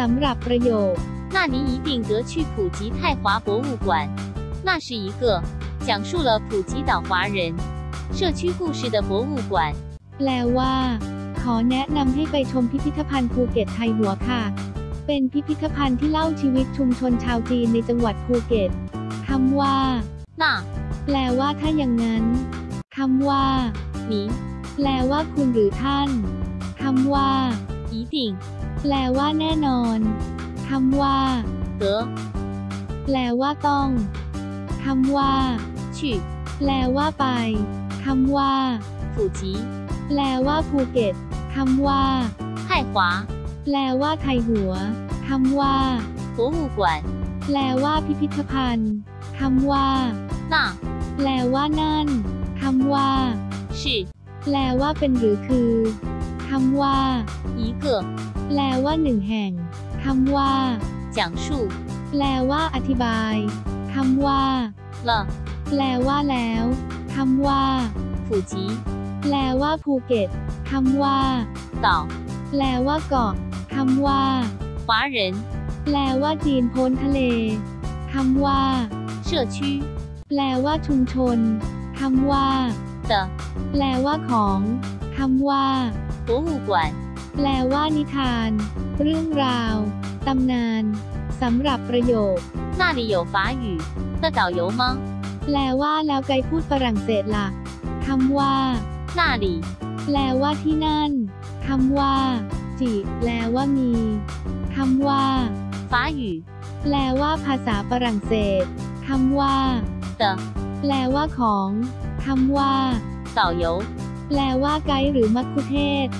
สำหรับประโยค 那您一定得去普吉泰华博物馆。那是一个讲述了普吉岛华人社区故事的博物馆。 แปลว่า ขอแนะนำให้ไปชมพิพิธภัณฑ์ภูเก็ตไทยหัวค่ะ เป็นพิพิธภัณฑ์ที่เล่าชีวิตชุมชนชาวจีนในจังหวัดภูเก็ตคำว่า 那 แปลว่าถ้าอย่างนั้นคำว่า 您 แปลว่าคุณหรือท่านคำว่า 一定 แปลว่าแน่นอนคำว่า 得 แปลว่าต้องคำว่า 去 แปลว่าไปคำว่า 普吉 แปลว่าภูเก็ตคำว่า 泰华 แปลว่าไทยหัวคำว่า 博物馆。 แปลว่าพิพิธภัณฑ์คำว่า 那 แปลว่านั่นคำว่า 是 แปลว่าเป็นหรือคือคำว่า 一个 แปลว่าหนึ่งแห่งคำว่า 讲述 แปลว่าอธิบายคำว่า 了 แปลว่าแล้วคำว่า 普吉 แปลว่าภูเก็ตคำว่า 岛 แปลว่าเกาะคำว่า 华人 แปลว่าจีนพ้นทะเลคำว่า 社区 แปลว่าชุมชนคำว่า 的 แปลว่าของคำว่า 博物馆。 แปลว่านิทาน เรื่องราว ตำนานสำหรับประโยค 那里有法语的导游吗？ แปลว่าแล้วไกด์พูดฝรั่งเศสล่ะคำว่า 那里 แปลว่าที่นั่นคำว่า จิ แปลว่ามีคำว่า 法语 แปลว่าภาษาฝรั่งเศสคำว่า 的 แปลว่าของคำว่า 导游 แปลว่าไกด์หรือมัคคุเทศก์